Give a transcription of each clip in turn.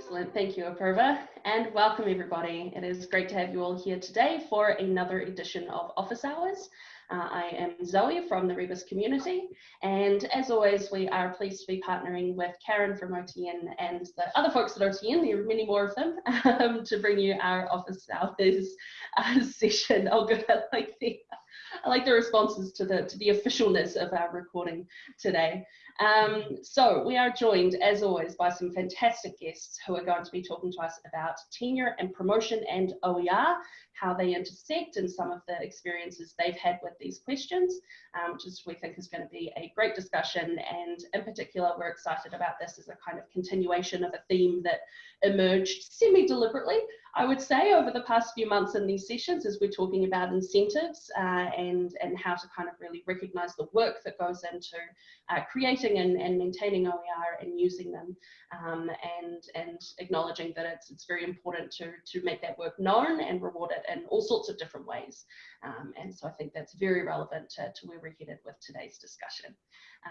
Excellent, thank you, Apurva, and welcome everybody. It is great to have you all here today for another edition of Office Hours. Uh, I am Zoe from the Rebus community, and as always, we are pleased to be partnering with Karen from OTN and the other folks at OTN, there are many more of them, um, to bring you our Office Hours uh, session. Oh good, I like the I like the responses to the to the officialness of our recording today. Um, so we are joined, as always, by some fantastic guests who are going to be talking to us about tenure and promotion and OER, how they intersect and some of the experiences they've had with these questions, um, which is we think is going to be a great discussion. And in particular, we're excited about this as a kind of continuation of a theme that emerged semi-deliberately, I would say, over the past few months in these sessions as we're talking about incentives uh, and, and how to kind of really recognize the work that goes into uh, creating and, and maintaining OER and using them um, and, and acknowledging that it's, it's very important to, to make that work known and reward it in all sorts of different ways. Um, and so I think that's very relevant to, to where we're headed with today's discussion.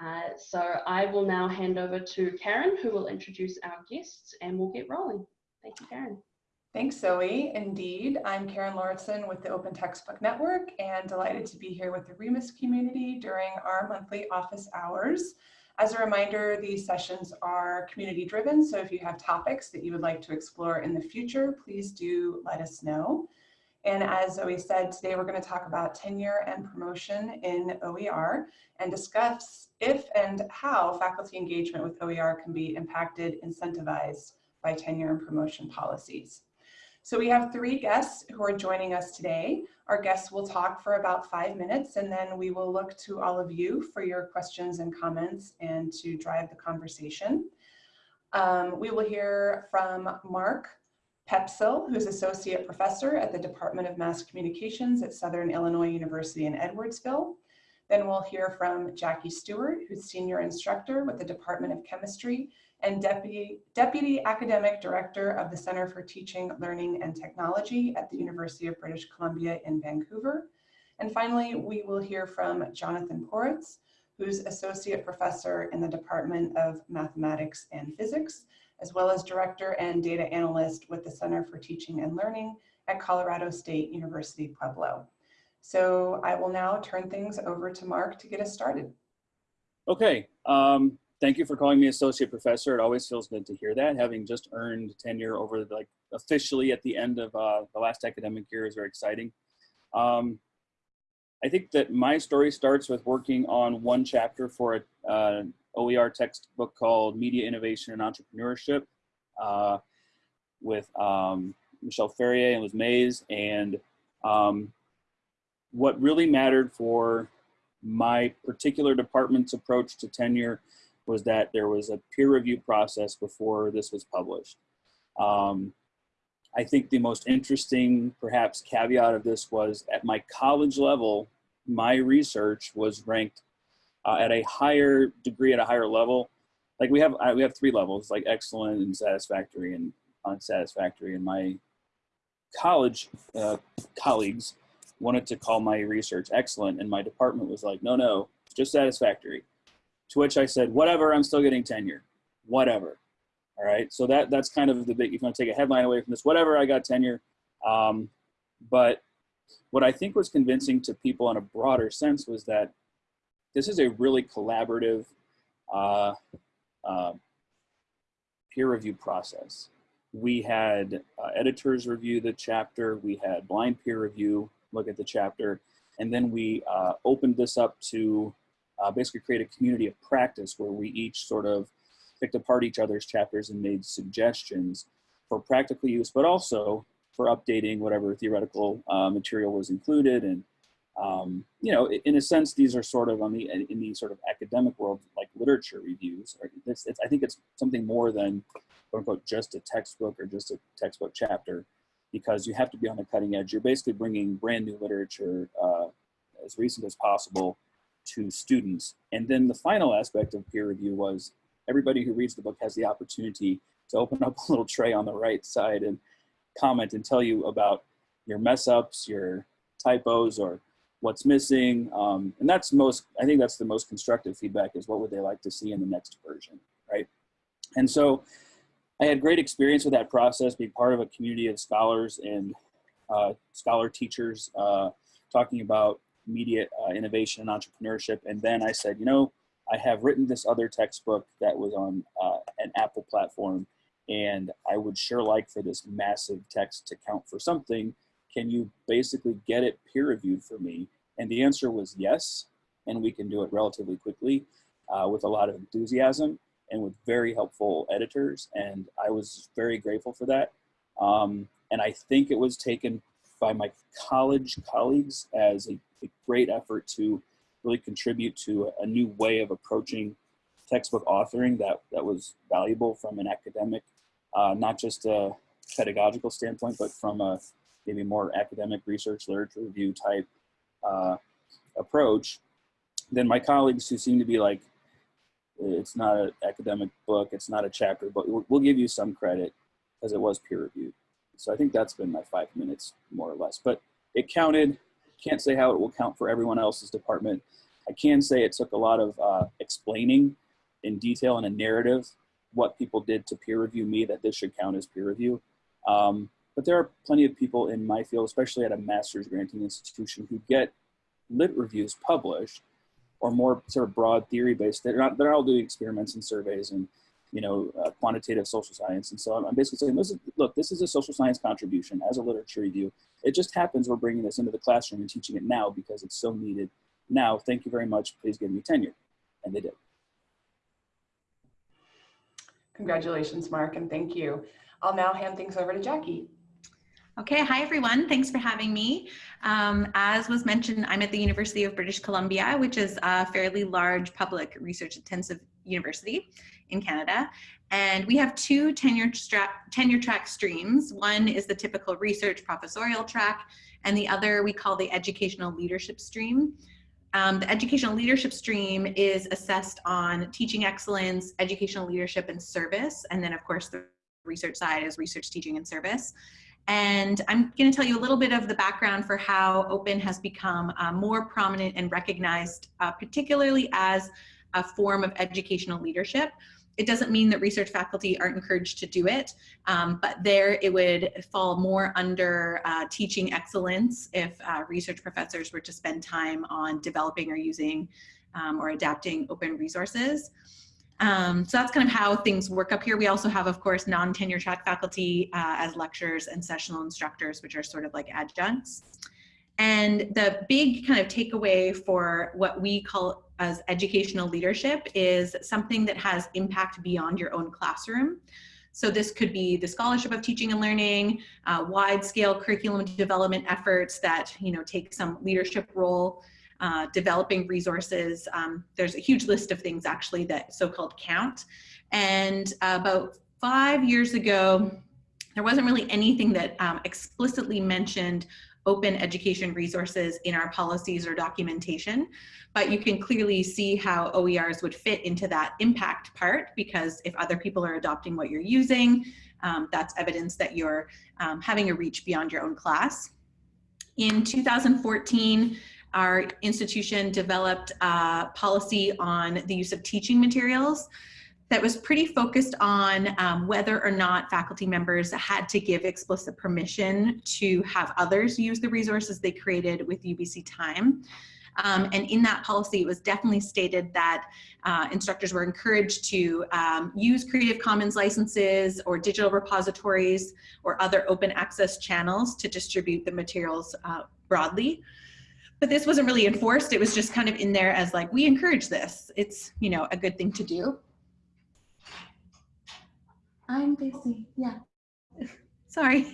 Uh, so I will now hand over to Karen, who will introduce our guests and we'll get rolling. Thank you, Karen. Thanks, Zoe. Indeed, I'm Karen Lauritsen with the Open Textbook Network and delighted to be here with the Rebus community during our monthly office hours. As a reminder, these sessions are community driven, so if you have topics that you would like to explore in the future, please do let us know. And as Zoe said, today we're going to talk about tenure and promotion in OER and discuss if and how faculty engagement with OER can be impacted, incentivized by tenure and promotion policies. So we have three guests who are joining us today. Our guests will talk for about five minutes and then we will look to all of you for your questions and comments and to drive the conversation. Um, we will hear from Mark Poepsel, who's Associate Professor at the Department of Mass Communications at Southern Illinois University in Edwardsville. Then we'll hear from Jackie Stewart, who's Senior Instructor with the Department of Chemistry and Deputy, Deputy Academic Director of the Center for Teaching, Learning and Technology at the University of British Columbia in Vancouver. And finally, we will hear from Jonathan Poritz, who's Associate Professor in the Department of Mathematics and Physics as well as director and data analyst with the Center for Teaching and Learning at Colorado State University Pueblo. So I will now turn things over to Mark to get us started. Okay, um, thank you for calling me associate professor. It always feels good to hear that. Having just earned tenure over like officially at the end of uh, the last academic year is very exciting. Um, I think that my story starts with working on one chapter for a, uh, OER textbook called Media Innovation and Entrepreneurship uh, with um, Michelle Ferrier and Liz Mays. And um, what really mattered for my particular department's approach to tenure was that there was a peer review process before this was published. Um, I think the most interesting, perhaps, caveat of this was at my college level, my research was ranked uh, at a higher degree, at a higher level. Like we have, uh, we have three levels, like excellent and satisfactory and unsatisfactory. And my college uh, colleagues wanted to call my research excellent, and my department was like, no, no, just satisfactory. To which I said, whatever, I'm still getting tenure, whatever. All right, so that that's kind of the big. If you want to take a headline away from this, whatever, I got tenure. Um, but what I think was convincing to people in a broader sense was that this is a really collaborative uh, uh, peer review process. We had uh, editors review the chapter, we had blind peer review look at the chapter, and then we uh, opened this up to uh, basically create a community of practice where we each sort of picked apart each other's chapters and made suggestions for practical use, but also for updating whatever theoretical uh, material was included and um, you know, in a sense, these are sort of on the in the sort of academic world, like literature reviews. It's, it's, I think it's something more than quote unquote just a textbook or just a textbook chapter, because you have to be on the cutting edge. You're basically bringing brand new literature uh, as recent as possible to students. And then the final aspect of peer review was everybody who reads the book has the opportunity to open up a little tray on the right side and comment and tell you about your mess ups, your typos, or what's missing. Um, and that's most, I think that's the most constructive feedback is what would they like to see in the next version, right? And so I had great experience with that process, being part of a community of scholars and uh, scholar teachers uh, talking about media uh, innovation and entrepreneurship. And then I said, you know, I have written this other textbook that was on uh, an Apple platform, and I would sure like for this massive text to count for something. Can you basically get it peer reviewed for me? And the answer was yes, and we can do it relatively quickly uh, with a lot of enthusiasm and with very helpful editors. And I was very grateful for that. Um, and I think it was taken by my college colleagues as a, a great effort to really contribute to a, new way of approaching textbook authoring that, that was valuable from an academic, uh, not just a pedagogical standpoint, but from a maybe more academic research literature review type uh, approach, then my colleagues who seem to be like, it's not an academic book, it's not a chapter, but we'll, we'll give you some credit because it was peer reviewed. So I think that's been my five minutes more or less, but it counted. Can't say how it will count for everyone else's department. I can say it took a lot of uh, explaining in detail and a narrative what people did to peer review me that this should count as peer review. Um, but there are plenty of people in my field, especially at a master's granting institution, who get lit reviews published or more sort of broad theory based. They're not, they're all doing experiments and surveys and, you know, uh, quantitative social science. And so I'm, I'm basically saying, this is, look, this is a social science contribution as a literature review. It just happens we're bringing this into the classroom and teaching it now because it's so needed now. Thank you very much. Please give me tenure. And they did. Congratulations, Mark, and thank you. I'll now hand things over to Jackie. Okay, hi everyone. Thanks for having me. Um, as was mentioned, I'm at the University of British Columbia, which is a fairly large public research intensive university in Canada. And we have two tenure, tenure track streams. One is the typical research professorial track, and the other we call the educational leadership stream. Um, the educational leadership stream is assessed on teaching excellence, educational leadership and service. And then of course the research side is research, teaching and service. And I'm going to tell you a little bit of the background for how open has become uh, more prominent and recognized, uh, particularly as a form of educational leadership. It doesn't mean that research faculty aren't encouraged to do it, um, but there it would fall more under uh, teaching excellence if uh, research professors were to spend time on developing or using um, or adapting open resources. Um, so that's kind of how things work up here. We also have, of course, non-tenure track faculty uh, as lecturers and sessional instructors, which are sort of like adjuncts. And the big kind of takeaway for what we call as educational leadership is something that has impact beyond your own classroom. So this could be the scholarship of teaching and learning, uh, wide scale curriculum development efforts that you know take some leadership role uh, developing resources. Um, there's a huge list of things actually that so-called count. And uh, about five years ago, there wasn't really anything that um, explicitly mentioned open education resources in our policies or documentation, but you can clearly see how OERs would fit into that impact part because if other people are adopting what you're using, um, that's evidence that you're um, having a reach beyond your own class. In 2014, our institution developed a policy on the use of teaching materials that was pretty focused on um, whether or not faculty members had to give explicit permission to have others use the resources they created with UBC Time. Um, and in that policy, it was definitely stated that uh, instructors were encouraged to um, use Creative Commons licenses or digital repositories or other open access channels to distribute the materials uh, broadly but this wasn't really enforced. It was just kind of in there as like, we encourage this. It's, you know, a good thing to do. I'm busy, yeah. Sorry.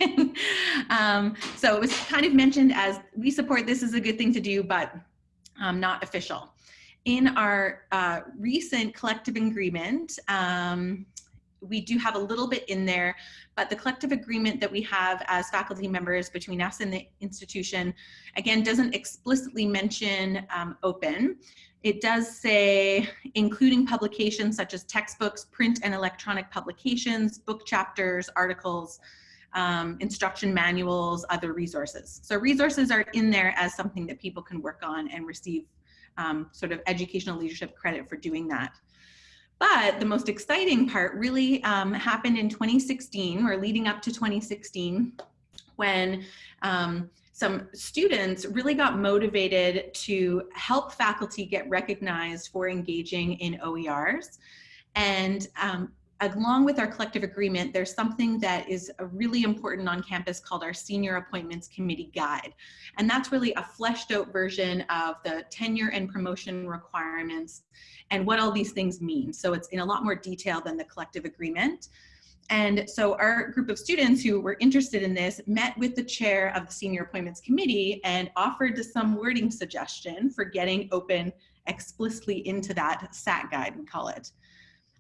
um, so it was kind of mentioned as we support this is a good thing to do, but um, not official. In our uh, recent collective agreement, um, we do have a little bit in there, but the collective agreement that we have as faculty members between us and the institution, again, doesn't explicitly mention um, open. It does say, including publications such as textbooks, print and electronic publications, book chapters, articles, um, instruction manuals, other resources. So resources are in there as something that people can work on and receive um, sort of educational leadership credit for doing that. But the most exciting part really um, happened in 2016 or leading up to 2016 when um, some students really got motivated to help faculty get recognized for engaging in OERs. And um, along with our collective agreement, there's something that is really important on campus called our Senior Appointments Committee Guide. And that's really a fleshed out version of the tenure and promotion requirements and what all these things mean. So it's in a lot more detail than the collective agreement. And so our group of students who were interested in this met with the chair of the Senior Appointments Committee and offered some wording suggestion for getting open explicitly into that SAC guide, we call it.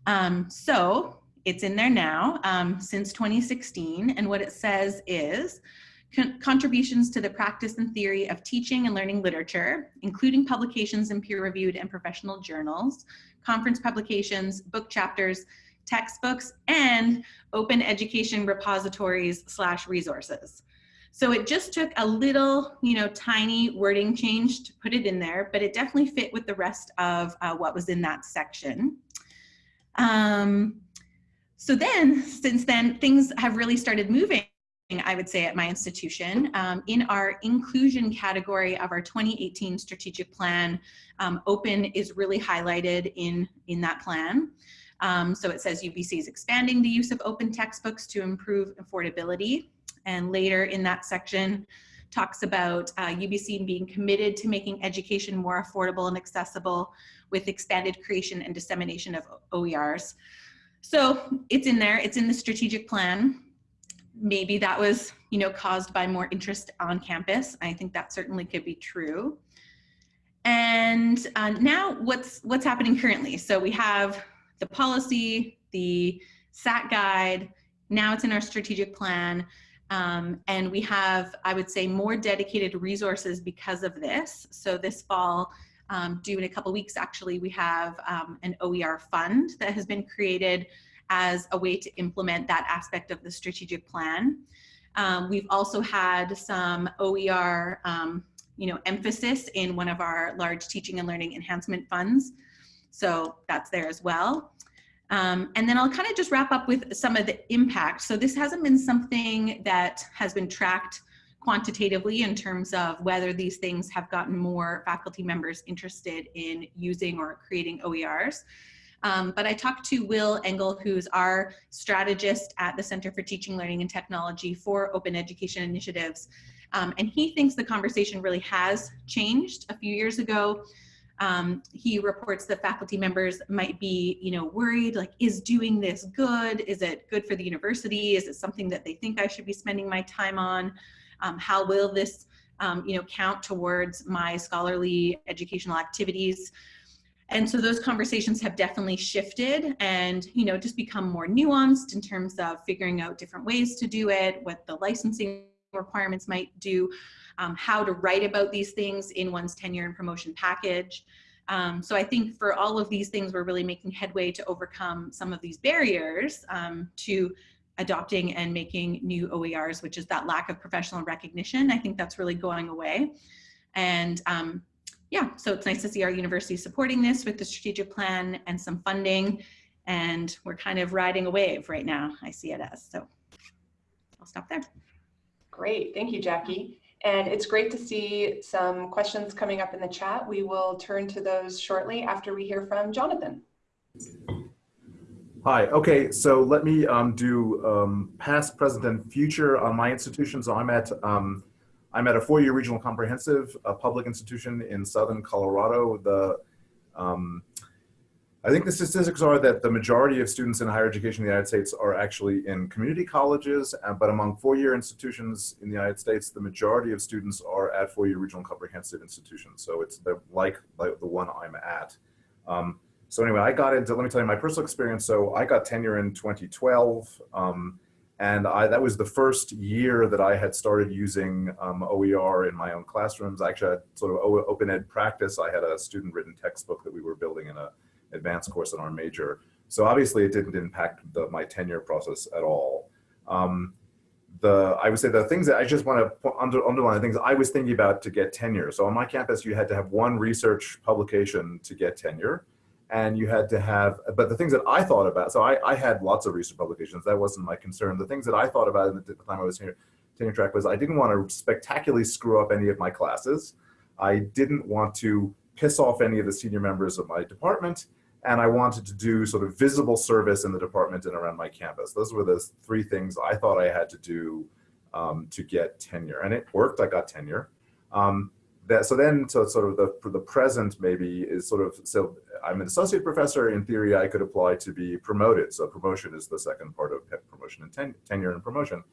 Um, so it's in there now um, since 2016. And what it says is, contributions to the practice and theory of teaching and learning literature, including publications in peer-reviewed and professional journals, conference publications, book chapters, textbooks, and open education repositories slash resources. So it just took a little, you know, tiny wording change to put it in there, but it definitely fit with the rest of uh, what was in that section. Um, so then, since then, things have really started moving, I would say, at my institution. Um, in our inclusion category of our 2018 strategic plan, um, open is really highlighted in, in that plan. Um, so it says UBC is expanding the use of open textbooks to improve affordability. And later in that section, talks about uh, UBC being committed to making education more affordable and accessible with expanded creation and dissemination of OERs. So it's in there, it's in the strategic plan. Maybe that was, you know, caused by more interest on campus. I think that certainly could be true. And uh, now what's, what's happening currently? So we have the policy, the SAC guide, now it's in our strategic plan. Um, and we have, I would say, more dedicated resources because of this. So this fall, um, due in a couple weeks, actually, we have um, an OER fund that has been created as a way to implement that aspect of the strategic plan. Um, we've also had some OER, um, you know, emphasis in one of our large teaching and learning enhancement funds. So that's there as well. Um, and then I'll kind of just wrap up with some of the impact. So this hasn't been something that has been tracked quantitatively in terms of whether these things have gotten more faculty members interested in using or creating OERs. Um, but I talked to Will Engel, who's our strategist at the Center for Teaching, Learning, and Technology for Open Education Initiatives. Um, and he thinks the conversation really has changed. A few years ago, um, he reports that faculty members might be, you know, worried, like, is doing this good? Is it good for the university? Is it something that they think I should be spending my time on? Um, how will this, um, you know, count towards my scholarly educational activities? And so those conversations have definitely shifted and, you know, just become more nuanced in terms of figuring out different ways to do it, what the licensing requirements might do, um, how to write about these things in one's tenure and promotion package. Um, so I think for all of these things, we're really making headway to overcome some of these barriers um, to adopting and making new OERs, which is that lack of professional recognition. I think that's really going away. And um, yeah, so it's nice to see our university supporting this with the strategic plan and some funding. And we're kind of riding a wave right now, I see it as. So I'll stop there. Great, thank you, Jackie. And it's great to see some questions coming up in the chat. We will turn to those shortly after we hear from Jonathan. Hi, okay, so let me um, do um, past, present, and future on my institution. So I'm at, um, I'm at a four-year regional comprehensive public institution in Southern Colorado. The um, I think the statistics are that the majority of students in higher education in the United States are actually in community colleges, uh, but among four-year institutions in the United States, the majority of students are at four-year regional comprehensive institutions. So it's the, like, like the one I'm at. Um, so anyway, I got into, let me tell you my personal experience. So I got tenure in 2012. Um, and I, that was the first year that I had started using um, OER in my own classrooms. I actually had sort of open ed practice. I had a student written textbook that we were building in a advanced course in our major. So obviously it didn't impact the, my tenure process at all. Um, the I would say the things that I just want to under, underline the things I was thinking about to get tenure. So on my campus, you had to have one research publication to get tenure. And you had to have, but the things that I thought about, so I, I had lots of research publications, that wasn't my concern. The things that I thought about at the time I was here, tenure track was I didn't want to spectacularly screw up any of my classes. I didn't want to piss off any of the senior members of my department, and I wanted to do sort of visible service in the department and around my campus. Those were the three things I thought I had to do um, to get tenure, and it worked. I got tenure. Um, that so then so sort of the for the present maybe is sort of so I'm an associate professor. In theory, I could apply to be promoted. So promotion is the second part of promotion and ten, tenure and promotion.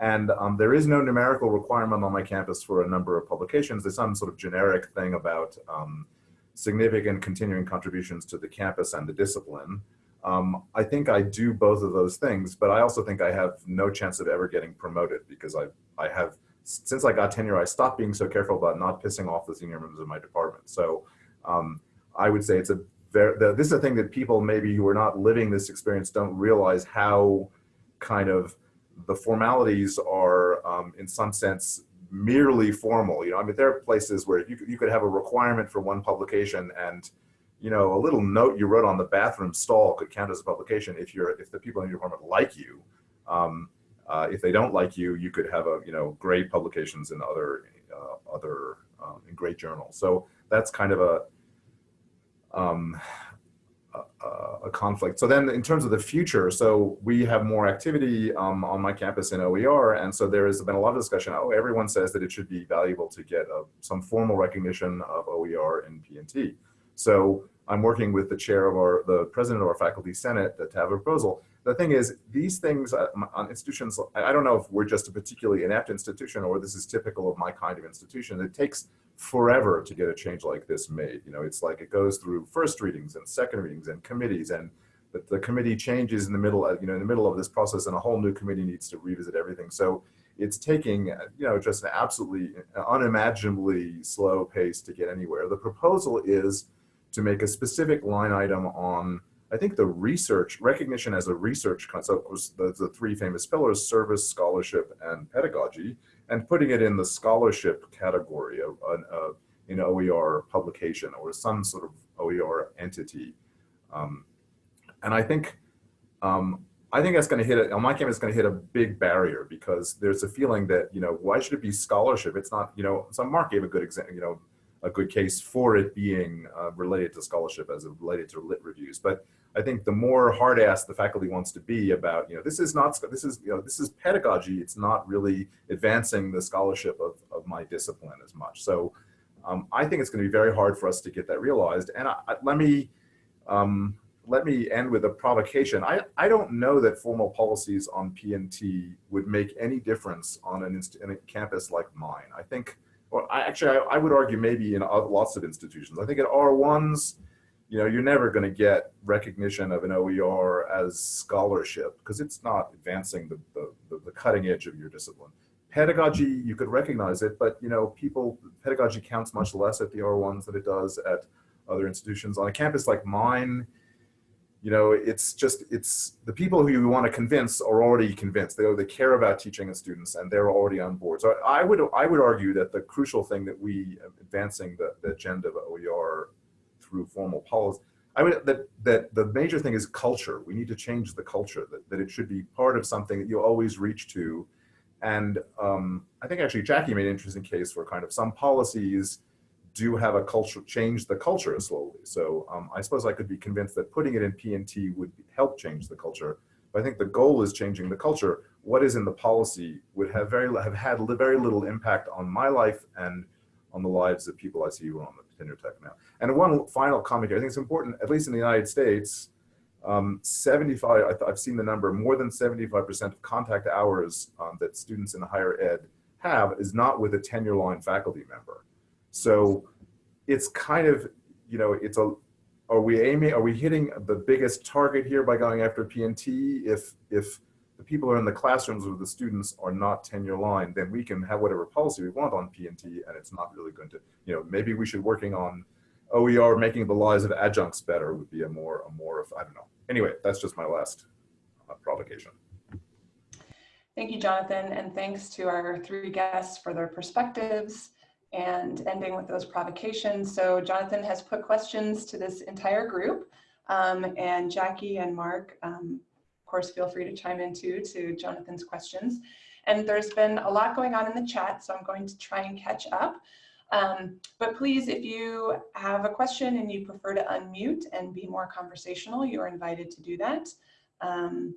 And um, there is no numerical requirement on my campus for a number of publications. There's some sort of generic thing about um, significant continuing contributions to the campus and the discipline. Um, I think I do both of those things, but I also think I have no chance of ever getting promoted because I, I have, since I got tenure, I stopped being so careful about not pissing off the senior members of my department. So um, I would say it's a very, the, this is a thing that people maybe who are not living this experience don't realize how kind of the formalities are um, in some sense merely formal. You know, I mean, there are places where you you could have a requirement for one publication and, you know, a little note you wrote on the bathroom stall could count as a publication if you're, if the people in your department like you. Um, uh, if they don't like you, you could have a, you know, great publications in other, uh, other, um, in great journals. So that's kind of a, um, a, a, conflict. So then in terms of the future, so we have more activity um, on my campus in OER. And so there has been a lot of discussion. Oh, everyone says that it should be valuable to get a, some formal recognition of OER in P&T. So I'm working with the chair of our, the president of our faculty senate to have a proposal. The thing is, these things uh, on institutions, I don't know if we're just a particularly inept institution or this is typical of my kind of institution. It takes forever to get a change like this made. You know, it's like it goes through first readings and second readings and committees and the, the committee changes in the middle, of, you know, in the middle of this process and a whole new committee needs to revisit everything. So it's taking, uh, you know, just an absolutely uh, unimaginably slow pace to get anywhere. The proposal is to make a specific line item on, I think the research, recognition as a research concept was the, the three famous pillars, service, scholarship, and pedagogy and putting it in the scholarship category of an an OER publication or some sort of OER entity. Um, and I think um, I think that's going to hit it. On my campus, it's going to hit a big barrier because there's a feeling that you know why should it be scholarship? It's not you know. So Mark gave a good example. You know, a good case for it being uh, related to scholarship as related to lit reviews, but I think the more hard ass the faculty wants to be about, you know, this is not, this is, you know, this is pedagogy. It's not really advancing the scholarship of, of my discipline as much. So um, I think it's going to be very hard for us to get that realized. And I, I, let me, um, let me end with a provocation. I, I don't know that formal policies on P&T would make any difference on an in a campus like mine. I think, well, I actually, I, I would argue maybe in lots of institutions. I think at R1s, you know, you're never going to get recognition of an OER as scholarship because it's not advancing the, the, the, cutting edge of your discipline. Pedagogy, you could recognize it, but you know, people, pedagogy counts much less at the R1s than it does at other institutions. On a campus like mine, you know, it's just, it's the people who you want to convince are already convinced. They, they care about teaching the students and they're already on board. So I would, I would argue that the crucial thing that we, advancing the, the agenda of OER through formal policy. I mean, that that the major thing is culture. We need to change the culture. That that it should be part of something that you always reach to. And um, I think actually Jackie made an interesting case for kind of some policies do have a culture change the culture slowly. So um, I suppose I could be convinced that putting it in P&T would help change the culture. But I think the goal is changing the culture. What is in the policy would have very have had very little impact on my life and on the lives of people I see on the tenure track now. And one final comment here, I think it's important, at least in the United States, um, 75, I've seen the number, more than 75% of contact hours um, that students in the higher ed have is not with a tenure line faculty member. So it's kind of, you know, it's a, are we aiming, are we hitting the biggest target here by going after P&T? If, if the people who are in the classrooms with the students are not tenure line, then we can have whatever policy we want on P&T and it's not really going to, you know, maybe we should working on OER making the lives of adjuncts better would be a more, a more of, I don't know. Anyway, that's just my last uh, provocation. Thank you, Jonathan, and thanks to our three guests for their perspectives and ending with those provocations. So Jonathan has put questions to this entire group um, and Jackie and Mark, um, of course, feel free to chime in too to Jonathan's questions. And there's been a lot going on in the chat, so I'm going to try and catch up. Um, but please, if you have a question and you prefer to unmute and be more conversational, you are invited to do that. Um,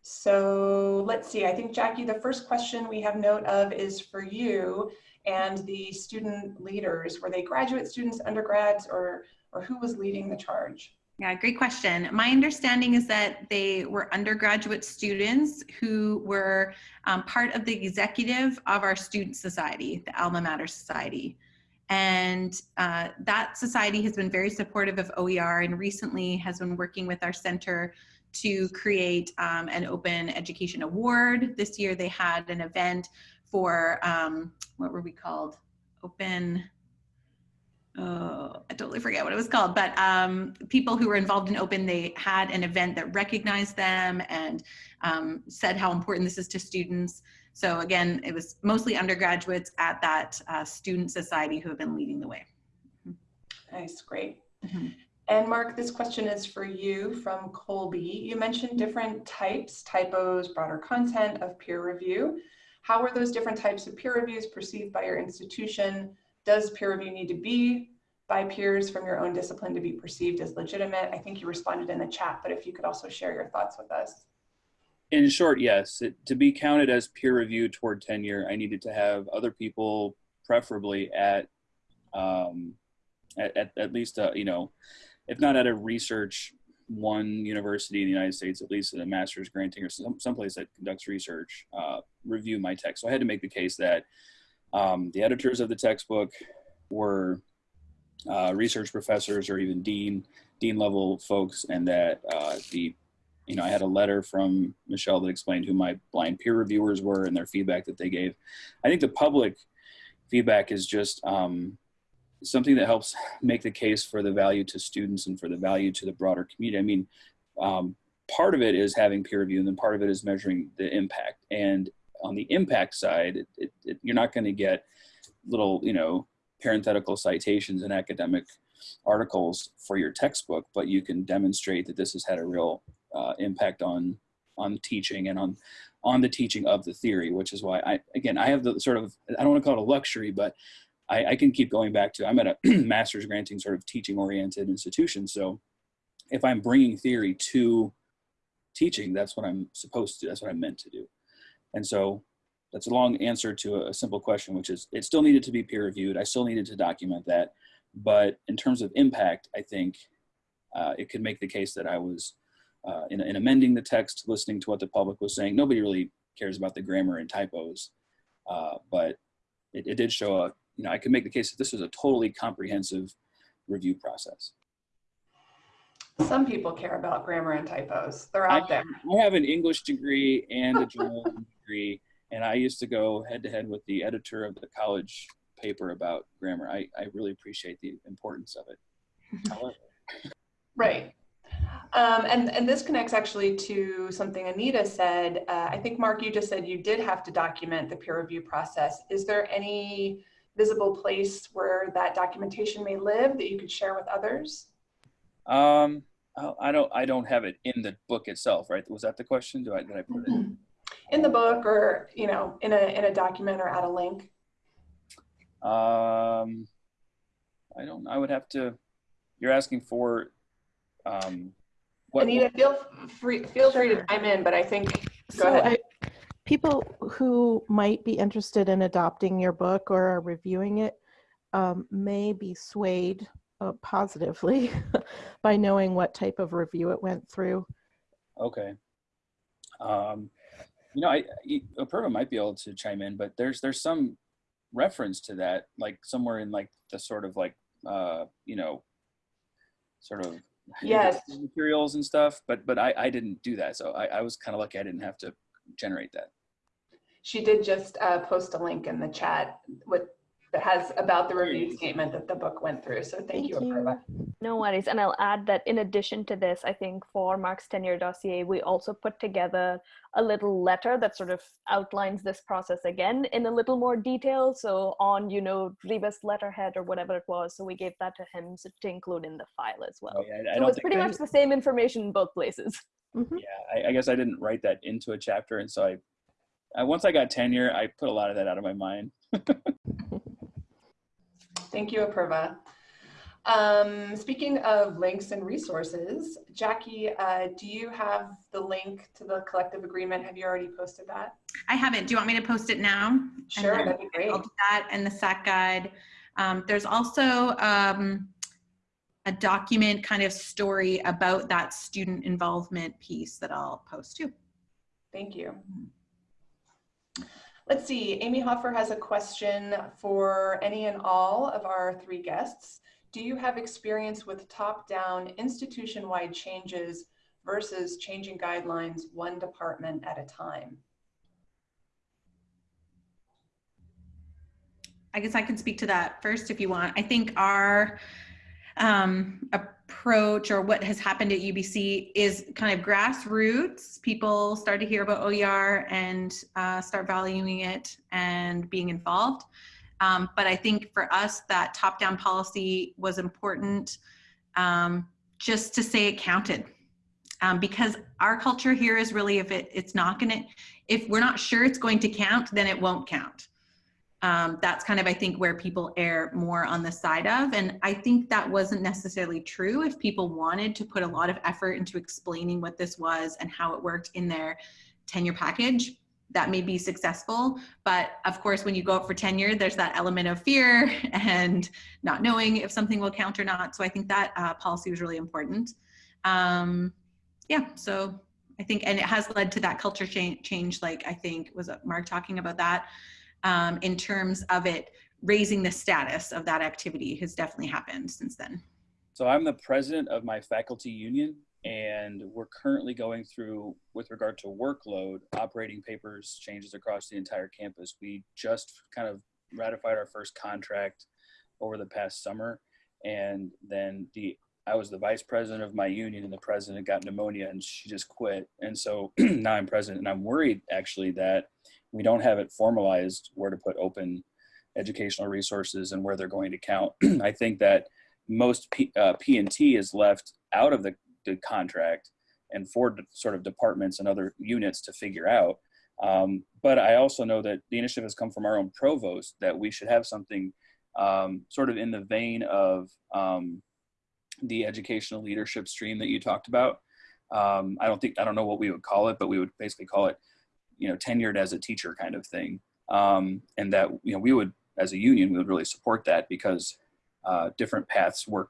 so let's see, I think Jackie, the first question we have note of is for you and the student leaders. Were they graduate students, undergrads, or, or who was leading the charge? Yeah, great question. My understanding is that they were undergraduate students who were um, part of the executive of our student society, the Alma Mater Society. And uh, that society has been very supportive of OER and recently has been working with our center to create um, an open education award. This year they had an event for, um, what were we called? Open, oh, I totally forget what it was called, but um, people who were involved in open, they had an event that recognized them and um, said how important this is to students. So again, it was mostly undergraduates at that uh, student society who have been leading the way. Nice, great. Mm -hmm. And Mark, this question is for you from Colby. You mentioned different types, typos, broader content of peer review. How were those different types of peer reviews perceived by your institution? Does peer review need to be by peers from your own discipline to be perceived as legitimate? I think you responded in the chat, but if you could also share your thoughts with us. In short, yes. It, to be counted as peer review toward tenure, I needed to have other people, preferably at um, at, at, at least, uh, you know, if not at a research one university in the United States, at least at a master's granting or some someplace that conducts research, uh, review my text. So I had to make the case that um, the editors of the textbook were uh, research professors or even dean dean level folks, and that uh, the you know I had a letter from Michelle that explained who my blind peer reviewers were and their feedback that they gave. I think the public feedback is just um, something that helps make the case for the value to students and for the value to the broader community. I mean, um, part of it is having peer review and then part of it is measuring the impact. And on the impact side, it, it, it, you're not going to get little, you know, parenthetical citations and academic articles for your textbook, but you can demonstrate that this has had a real uh, impact on on teaching and on on the teaching of the theory, which is why I again I have the sort of I don't want to call it a luxury, but I, I can keep going back to, I'm at a master's granting sort of teaching oriented institution. So if I'm bringing theory to teaching, that's what I'm supposed to, that's what I'm meant to do. And so that's a long answer to a simple question, which is it still needed to be peer reviewed. I still needed to document that. But in terms of impact, I think uh, it could make the case that I was uh, in, in, amending the text, listening to what the public was saying. Nobody really cares about the grammar and typos, uh, but it, it, did show a, you know, I could make the case that this was a totally comprehensive review process. Some people care about grammar and typos. They're out I, there. I have an English degree and a journalism degree, and I used to go head to head with the editor of the college paper about grammar. I, I really appreciate the importance of it. However. Right. Um, and, and this connects actually to something Anita said. Uh, I think, Mark, you just said you did have to document the peer review process. Is there any visible place where that documentation may live that you could share with others? Um, I don't, I don't have it in the book itself, right? Was that the question? Do I, did I put it in? In the book or, you know, in a, in a document or at a link? Um, I don't, I would have to, you're asking for, um, what, Anita, feel free, feel free to chime in, but I think, go so ahead. I, people who might be interested in adopting your book or are reviewing it um, may be swayed uh, positively by knowing what type of review it went through. Okay. Um, you know, I, Apurva might be able to chime in, but there's there's some reference to that, like somewhere in like the sort of like uh, you know, sort of yes materials and stuff. But but I I didn't do that, so I, I was kind of lucky I didn't have to generate that. She did just uh, post a link in the chat with that has about the review statement that the book went through. So thank, you, Apurva. No worries. And I'll add that in addition to this, I think for Mark's tenure dossier, we also put together a little letter that sort of outlines this process again in a little more detail. So on, you know, Rebus letterhead or whatever it was. So we gave that to him so to include in the file as well. Oh, yeah, I so don't it's think pretty much the same information in both places. Mhm. yeah, I, I guess I didn't write that into a chapter, and so I, I once I got tenure, I put a lot of that out of my mind. Thank you, Apurva. Um, speaking of links and resources, Jackie, uh, do you have the link to the collective agreement? Have you already posted that? I haven't. Do you want me to post it now? Sure, that'd be great. I'll do that and the SAC guide. Um, there's also um, a document kind of story about that student involvement piece that I'll post too. Thank you. Let's see, Amy Hofer has a question for any and all of our three guests. Do you have experience with top-down institution-wide changes versus changing guidelines one department at a time? I guess I can speak to that first if you want. I think our um, approach or what has happened at UBC is kind of grassroots. People start to hear about OER and uh, start valuing it and being involved. Um, but I think for us, that top-down policy was important um, just to say it counted. Um, because our culture here is really if it, it's not gonna, if we're not sure it's going to count, then it won't count um, that's kind of i think where people err more on the side of. And i think that wasn't necessarily true if people wanted to put a lot of effort into explaining what this was and how it worked in their tenure package that may be successful. But of course when you go up for tenure there's that element of fear and not knowing if something will count or not. So i think that uh, policy was really important. Um, yeah so i think and it has led to that culture change, change like i think was mark talking about that um, in terms of it raising the status of that activity has definitely happened since then. So I'm the president of my faculty union, and we're currently going through, with regard to workload, operating papers changes across the entire campus. We just kind of ratified our first contract over the past summer, and then the I was the vice president of my union, and the president got pneumonia, and she just quit. And so now I'm president, and I'm worried actually that we don't have it formalized where to put open educational resources and where they're going to count. I think that most P, uh, P&T is left out of the, the contract and for sort of departments and other units to figure out. Um, but I also know that the initiative has come from our own provost that we should have something um, sort of in the vein of um, the educational leadership stream that you talked about. Um, I don't think, I don't know what we would call it, but we would basically call it you know tenured as a teacher kind of thing. Um, and that you know we would as a union we would really support that because uh, different paths work.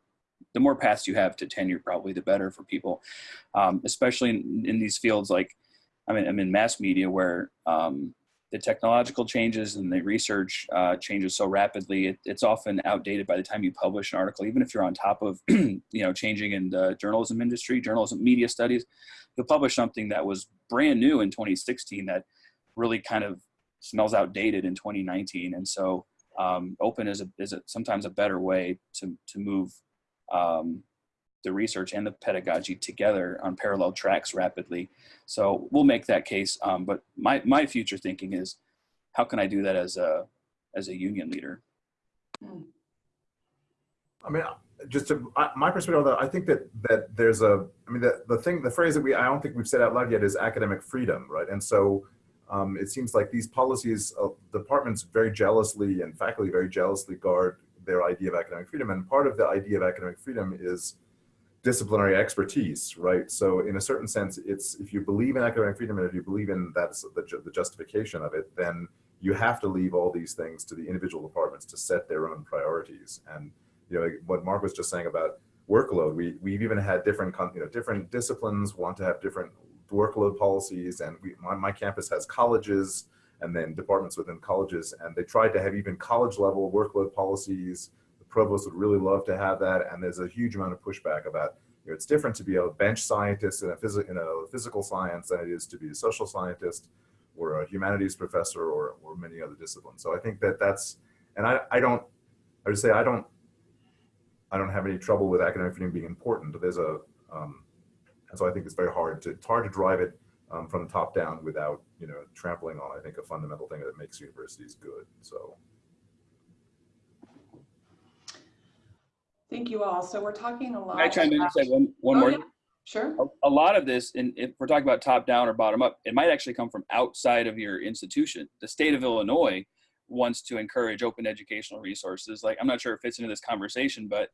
The more paths you have to tenure probably the better for people. Um, especially in, in, these fields like I mean I'm in mass media where um, the technological changes and the research uh, changes so rapidly it, it's often outdated by the time you publish an article. Even if you're on top of you know changing in the journalism industry journalism media studies you'll publish something that was brand new in 2016 that really kind of smells outdated in 2019. And so um, open is, a, is a, sometimes a better way to, to move um, the research and the pedagogy together on parallel tracks rapidly. So we'll make that case. Um, but my, my future thinking is, how can I do that as a, as a union leader? I mean, just to I, my perspective I think that that there's a, I mean, the, the thing, the phrase that we, I don't think we've said out loud yet is academic freedom, right? And so um, it seems like these policies, uh, departments very jealously and faculty very jealously guard their idea of academic freedom. And part of the idea of academic freedom is disciplinary expertise, right? So in a certain sense, it's if you believe in academic freedom and if you believe in that's the, the justification of it, then you have to leave all these things to the individual departments to set their own priorities. And you know, what Mark was just saying about workload, we, we've even had different, you know, different disciplines want to have different workload policies. And we, my, my campus has colleges and then departments within colleges. And they tried to have even college level workload policies. The provost would really love to have that. And there's a huge amount of pushback about, you know, it's different to be a bench scientist in a, phys in a physical science than it is to be a social scientist or a humanities professor or, or many other disciplines. So I think that that's, And I, I don't, I would say I don't, I don't have any trouble with academic freedom being important. There's a, um, and so I think it's very hard to, it's hard to drive it um, from the top down without, you know, trampling on, I think, a fundamental thing that makes universities good. So. Thank you all. So we're talking a lot. Can I chime in and say one, one Oh, more? yeah, Sure. a, a lot of this, and if we're talking about top down or bottom up, it might actually come from outside of your institution. The state of Illinois wants to encourage open educational resources. Like, I'm not sure it fits into this conversation, but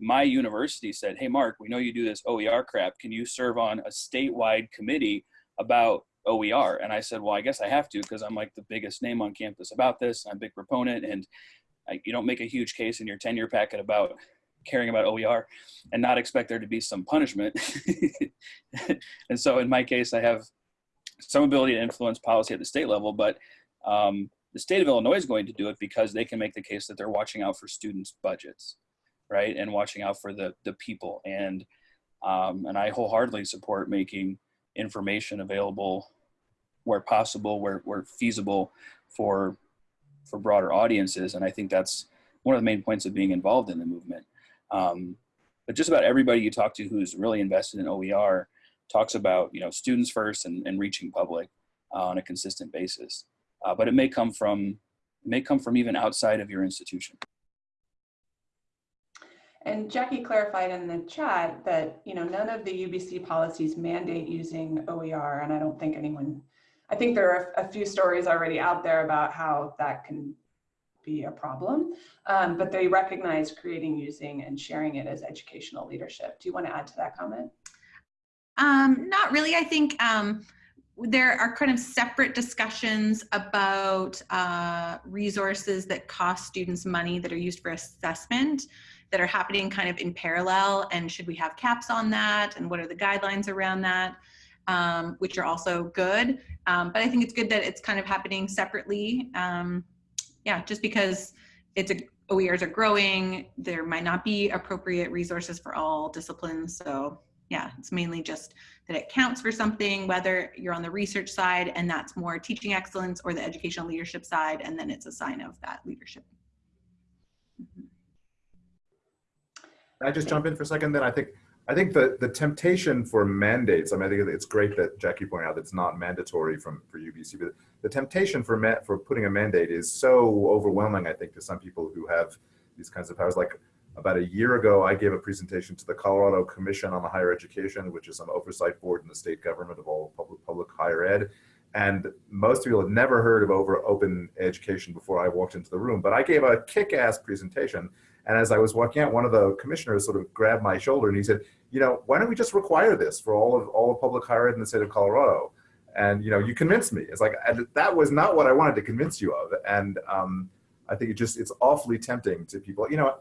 my university said, Hey, Mark, we know you do this OER crap. Can you serve on a statewide committee about OER? And I said, Well, I guess I have to because I'm like the biggest name on campus about this. I'm a big proponent, and I, you don't make a huge case in your tenure packet about caring about OER and not expect there to be some punishment. and so in my case, I have some ability to influence policy at the state level, but um, the state of Illinois is going to do it because they can make the case that they're watching out for students' budgets, right, and watching out for the the people. And um, and I wholeheartedly support making information available where possible, where where feasible for for broader audiences. And I think that's one of the main points of being involved in the movement. Um, but just about everybody you talk to who's really invested in OER talks about you know students first and, and reaching public uh, on a consistent basis. Uh, but it may come from may come from even outside of your institution. And Jackie clarified in the chat that, you know, none of the UBC policies mandate using OER, and I don't think anyone, I think there are a few stories already out there about how that can be a problem, um, but they recognize creating, using, and sharing it as educational leadership. Do you want to add to that comment? Um, not really. I think um, there are kind of separate discussions about uh, resources that cost students money that are used for assessment that are happening kind of in parallel. And should we have caps on that? And what are the guidelines around that? Um, which are also good. Um, but I think it's good that it's kind of happening separately. Um, yeah, just because it's a OERs are growing, there might not be appropriate resources for all disciplines. So yeah, it's mainly just that it counts for something, whether you're on the research side and that's more teaching excellence or the educational leadership side, and then it's a sign of that leadership. Mhm. I just jump in for a second? Then I think I think the the temptation for mandates. I mean, I think it's great that Jackie pointed out that it's not mandatory from for UBC, but the temptation for for putting a mandate is so overwhelming. I think to some people who have these kinds of powers. Like about a year ago, I gave a presentation to the Colorado Commission on the Higher Education, which is an oversight board in the state government of all public public higher ed. And most people had never heard of over open education before I walked into the room. But I gave a kick-ass presentation. And as I was walking out, one of the commissioners sort of grabbed my shoulder and he said, you know, why don't we just require this for all of all of public higher ed in the state of Colorado? And you know, you convinced me. It's like that was not what I wanted to convince you of. And um, I think it just it's awfully tempting to people. You know,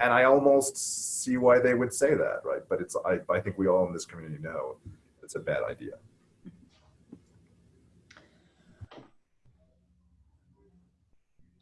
and I almost see why they would say that, right? But it's I, I think we all in this community know it's a bad idea.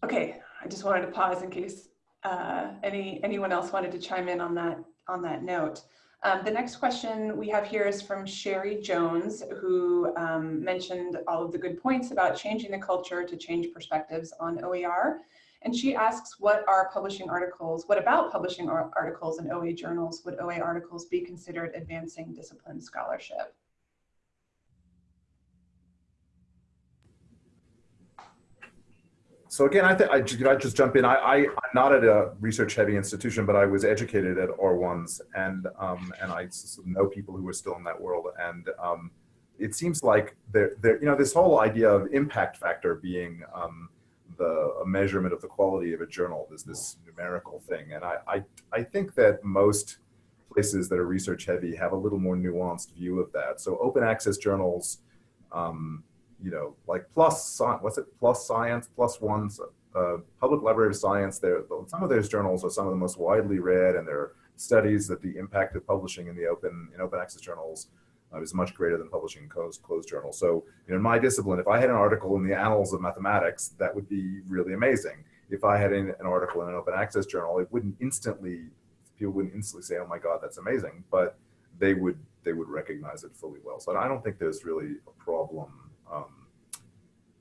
Okay, I just wanted to pause in case uh, any anyone else wanted to chime in on that on that note. Um, the next question we have here is from Sherry Jones, who um, mentioned all of the good points about changing the culture to change perspectives on OER. And she asks, what are publishing articles, what about publishing ar- articles in OA journals? Would OA articles be considered advancing discipline scholarship? So again, I think I I just jump in. I, I I'm not at a research heavy institution, but I was educated at R1s, and um, and I know people who are still in that world, and um, it seems like there there you know this whole idea of impact factor being um, the measurement of the quality of a journal is this numerical thing, and I I I think that most places that are research heavy have a little more nuanced view of that. So open access journals. Um, you know, like plus, what's it, plus science, one, uh, public library of science. There, some of those journals are some of the most widely read, and there are studies that the impact of publishing in the open in open access journals uh, is much greater than publishing closed closed journals. So, you know, in my discipline, if I had an article in the Annals of Mathematics, that would be really amazing. If I had an, an article in an open access journal, it wouldn't instantly people wouldn't instantly say, "Oh my God, that's amazing," but they would they would recognize it fully well. So I don't think there's really a problem um,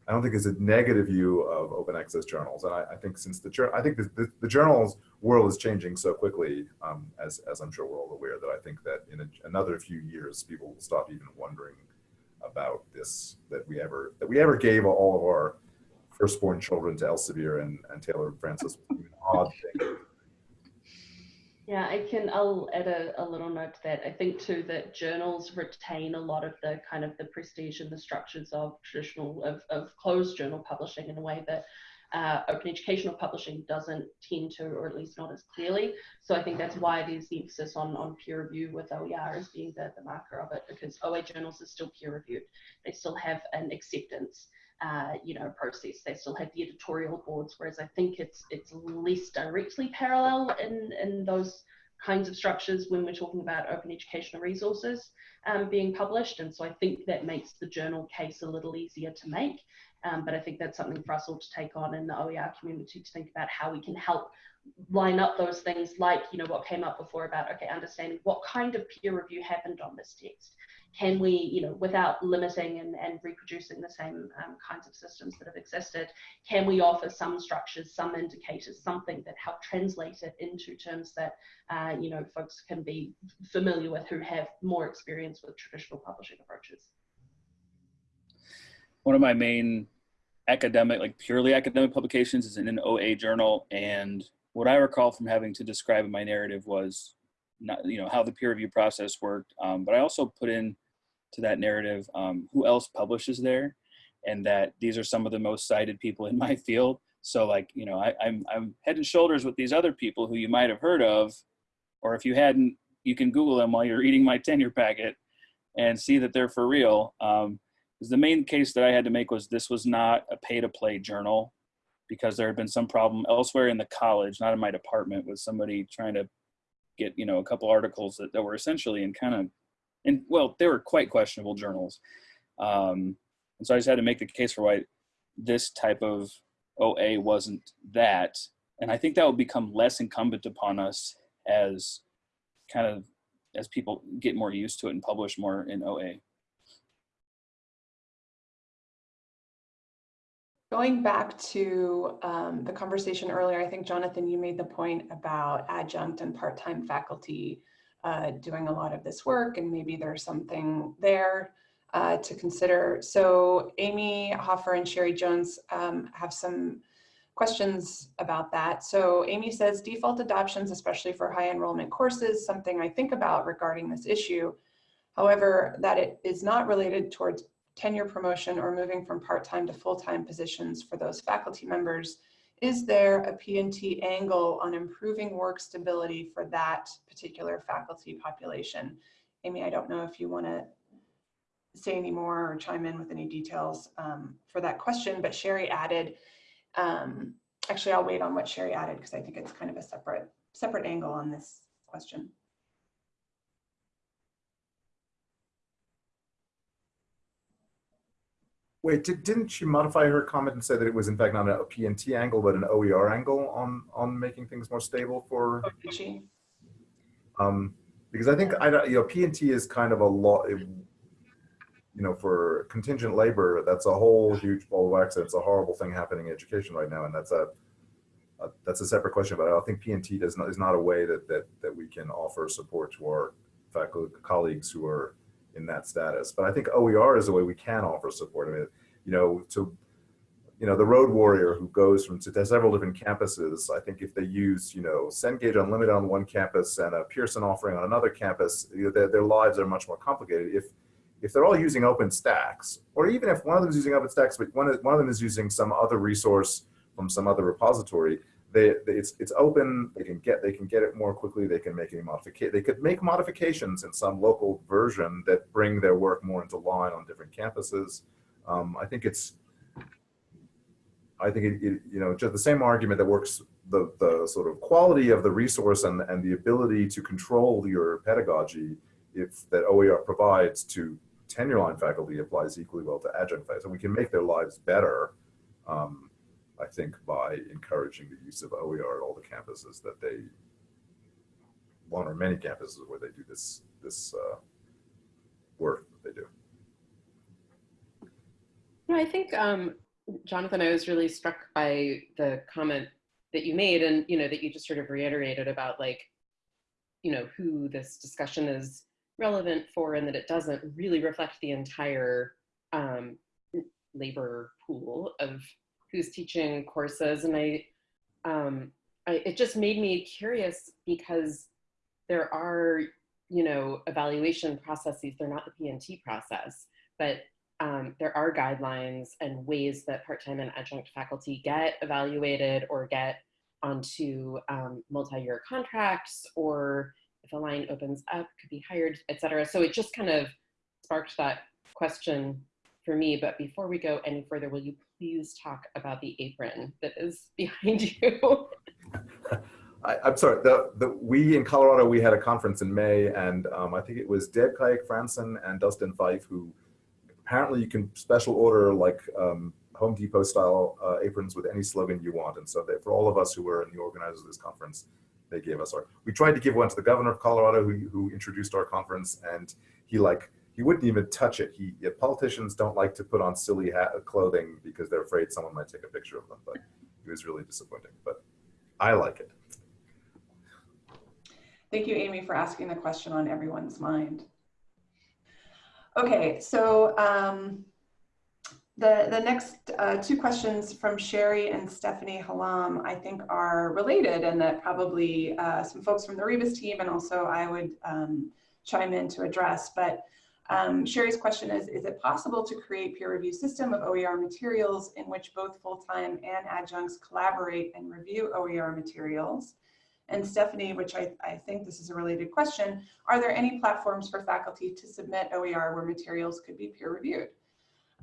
I don't think there's a negative view of open access journals. And I, I think since the, I think the, the, the journals world is changing so quickly, um, as, as I'm sure we're all aware, that I think that in a, another few years, people will stop even wondering about this, that we ever, that we ever gave all of our firstborn children to Elsevier and, and Taylor and Francis. an odd thing. Yeah, I can, I'll add a, a little note to that. I think too that journals retain a lot of the kind of the prestige and the structures of traditional, of, of closed journal publishing in a way that uh, open educational publishing doesn't tend to, or at least not as clearly. So I think that's why there's the emphasis on, on peer review with OER as being the, the marker of it, because OA journals are still peer reviewed. They still have an acceptance uh, you know, process. They still have the editorial boards, whereas I think it's it's less directly parallel in in those kinds of structures when we're talking about open educational resources um, being published. And so I think that makes the journal case a little easier to make. Um, but I think that's something for us all to take on in the OER community to think about how we can help line up those things like, you know, what came up before about, okay, understanding what kind of peer review happened on this text can we, you know, without limiting and, and reproducing the same um, kinds of systems that have existed, can we offer some structures, some indicators, something that help translate it into terms that, uh, you know, folks can be familiar with who have more experience with traditional publishing approaches? One of my main academic, like purely academic publications is in an OA journal. And what I recall from having to describe in my narrative was not, you know, how the peer review process worked. Um, but I also put in to that narrative um, who else publishes there and that these are some of the most cited people in my field. So like, you know, I, I'm, I'm head and shoulders with these other people who you might have heard of, or if you hadn't, you can Google them while you're eating my tenure packet and see that they're for real. Um, the main case that I had to make was this was not a pay to play journal because there had been some problem elsewhere in the college, not in my department, with somebody trying to get, you know, a couple articles that, that were essentially in kind of, and well, they were quite questionable journals. Um, and so I just had to make the case for why this type of OA wasn't that. And I think that will become less incumbent upon us as kind of as people get more used to it and publish more in OA. Going back to um, the conversation earlier, I think Jonathan, you made the point about adjunct and part-time faculty uh, doing a lot of this work and maybe there's something there uh, to consider. So Amy Hofer and Sherry Jones um, have some questions about that. So Amy says default adoptions, especially for high enrollment courses, something I think about regarding this issue. However, that it is not related towards tenure promotion or moving from part-time to full-time positions for those faculty members, is there a P&T angle on improving work stability for that particular faculty population? Amy, I don't know if you want to say any more or chime in with any details um, for that question, but Sherry added, um, actually I'll wait on what Sherry added because I think it's kind of a separate, separate angle on this question. Wait, did, didn't she modify her comment and say that it was in fact not a P&T angle, but an OER angle on, on making things more stable for? Oh? Um, because I think, I don't, you know, P&T is kind of a lot, you know, for contingent labor, that's a whole huge ball of wax. and It's a horrible thing happening in education right now. And that's a, a that's a separate question, but I don't think P&T does not, is not a way that, that, that we can offer support to our faculty colleagues who are in that status. But I think OER is a way we can offer support. I mean, you know, to, you know, the road warrior who goes from to several different campuses, I think if they use, you know, Cengage Unlimited on one campus and a Pearson offering on another campus, you know, their, their lives are much more complicated. If, if they're all using OpenStax, or even if one of them is using OpenStax, but one of, one of them is using some other resource from some other repository, they, they, it's it's open. They can get they can get it more quickly. They can make any modification. They could make modifications in some local version that bring their work more into line on different campuses. Um, I think it's. I think it, it, you know just the same argument that works the the sort of quality of the resource and and the ability to control your pedagogy if that OER provides to tenure line faculty applies equally well to adjunct faculty. So we can make their lives better. Um, I think by encouraging the use of OER at all the campuses that they, one or many campuses where they do this this uh, work that they do. No, I think um, Jonathan, I was really struck by the comment that you made and, you know, that you just sort of reiterated about like, you know, who this discussion is relevant for and that it doesn't really reflect the entire um, labor pool of who's teaching courses. And I, um, I, it just made me curious because there are, you know, evaluation processes, they're not the P&T process, but um, there are guidelines and ways that part-time and adjunct faculty get evaluated or get onto um, multi-year contracts or if a line opens up, could be hired, et cetera. So it just kind of sparked that question for me. But before we go any further, will you please talk about the apron that is behind you? I, am sorry, the, the, we in Colorado, we had a conference in May and um, I think it was Deb Kayak Franson and Dustin Fife who apparently you can special order like um, Home Depot style uh, aprons with any slogan you want. And so they, for all of us who were in the organizers of this conference, they gave us our, we tried to give one to the governor of Colorado who, who introduced our conference and he like, he wouldn't even touch it. He, politicians don't like to put on silly hat, clothing because they're afraid someone might take a picture of them, but it was really disappointing, but I like it. Thank you, Amy, for asking the question on everyone's mind. Okay, so um, the, the next uh, two questions from Sherry and Stephanie Halam, I think are related and that probably uh, some folks from the Rebus team and also I would um, chime in to address. But um, Sherry's question is, is it possible to create peer review system of OER materials in which both full-time and adjuncts collaborate and review OER materials? And Stephanie, which I, I think this is a related question, are there any platforms for faculty to submit OER where materials could be peer reviewed?